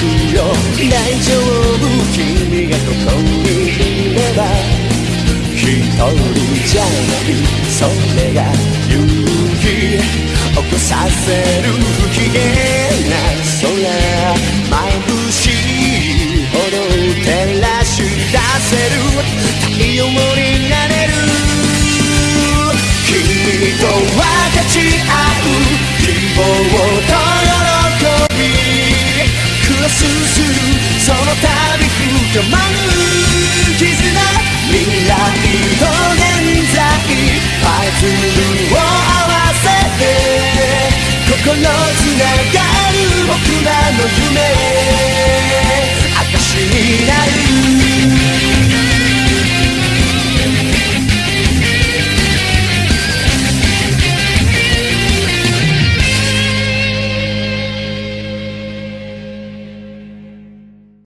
くよ大丈夫君がここにいれば一人じゃない。それが勇気起こさせる不機嫌な空眩しい。ほど照らし出せる。太陽になる。するその度深まる絆未来と現在パズルを合わせて心つながる僕らの夢を